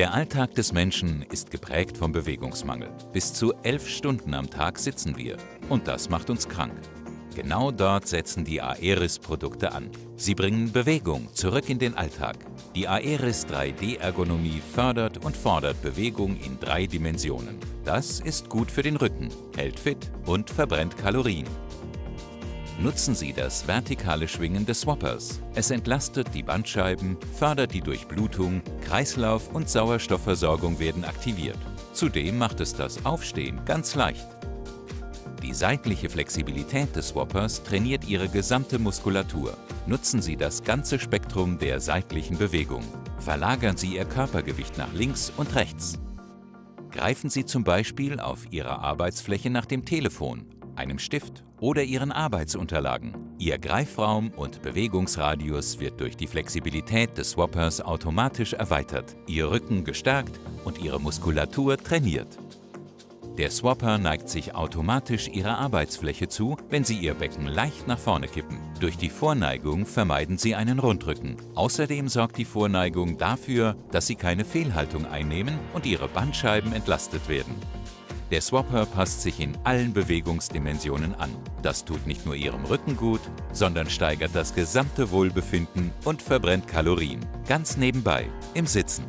Der Alltag des Menschen ist geprägt vom Bewegungsmangel. Bis zu elf Stunden am Tag sitzen wir. Und das macht uns krank. Genau dort setzen die Aeris-Produkte an. Sie bringen Bewegung zurück in den Alltag. Die Aeris 3D-Ergonomie fördert und fordert Bewegung in drei Dimensionen. Das ist gut für den Rücken, hält fit und verbrennt Kalorien. Nutzen Sie das vertikale Schwingen des Swappers. Es entlastet die Bandscheiben, fördert die Durchblutung, Kreislauf und Sauerstoffversorgung werden aktiviert. Zudem macht es das Aufstehen ganz leicht. Die seitliche Flexibilität des Swappers trainiert Ihre gesamte Muskulatur. Nutzen Sie das ganze Spektrum der seitlichen Bewegung. Verlagern Sie Ihr Körpergewicht nach links und rechts. Greifen Sie zum Beispiel auf Ihrer Arbeitsfläche nach dem Telefon einem Stift oder Ihren Arbeitsunterlagen. Ihr Greifraum und Bewegungsradius wird durch die Flexibilität des Swappers automatisch erweitert, Ihr Rücken gestärkt und Ihre Muskulatur trainiert. Der Swapper neigt sich automatisch Ihrer Arbeitsfläche zu, wenn Sie Ihr Becken leicht nach vorne kippen. Durch die Vorneigung vermeiden Sie einen Rundrücken. Außerdem sorgt die Vorneigung dafür, dass Sie keine Fehlhaltung einnehmen und Ihre Bandscheiben entlastet werden. Der Swapper passt sich in allen Bewegungsdimensionen an. Das tut nicht nur Ihrem Rücken gut, sondern steigert das gesamte Wohlbefinden und verbrennt Kalorien. Ganz nebenbei, im Sitzen.